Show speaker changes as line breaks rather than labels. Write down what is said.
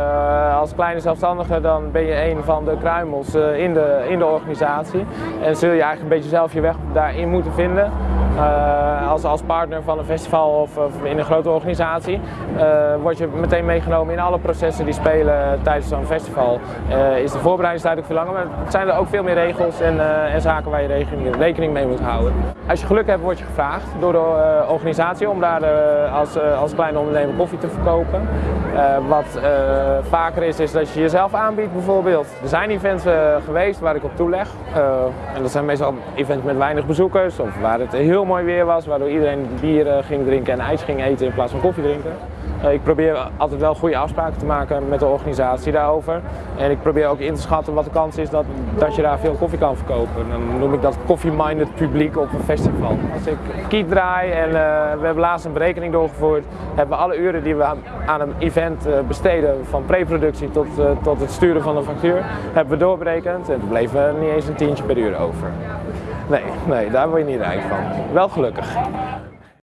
Uh, als kleine zelfstandige dan ben je een van de kruimels uh, in, de, in de organisatie en zul je eigenlijk een beetje zelf je weg daarin moeten vinden. Uh, als, als partner van een festival of, in een grote organisatie word je meteen meegenomen in alle processen die spelen tijdens zo'n festival. is de voorbereidingstijd ook veel langer, maar zijn er ook veel meer regels en, en zaken waar je rekening, rekening, mee moet houden. Als je geluk hebt word je gevraagd door de organisatie om daar als, als kleine ondernemer koffie te verkopen. wat vaker is, dat je jezelf aanbiedt bijvoorbeeld. Er zijn events uh, geweest waar ik op toeleg. Uh, en dat zijn meestal events met weinig bezoekers of waar het heel mooi weer was, waardoor iedereen bier ging drinken en ijs ging eten in plaats van koffie drinken. Uh, ik probeer altijd wel goede afspraken te maken met de organisatie daarover. En ik probeer ook in te schatten wat de kans is dat, dat je daar veel koffie kan verkopen. Dan noem ik dat coffee-minded publiek op een festival. Als ik kiet draai en we hebben laatst een berekening doorgevoerd, hebben we alle uren die we aan, een event besteden van preproductie tot, tot het sturen van een factuur, hebben we doorberekend en er bleef niet eens een tientje per uur over. Nee, nee, daar word je niet rijk van. Wel gelukkig.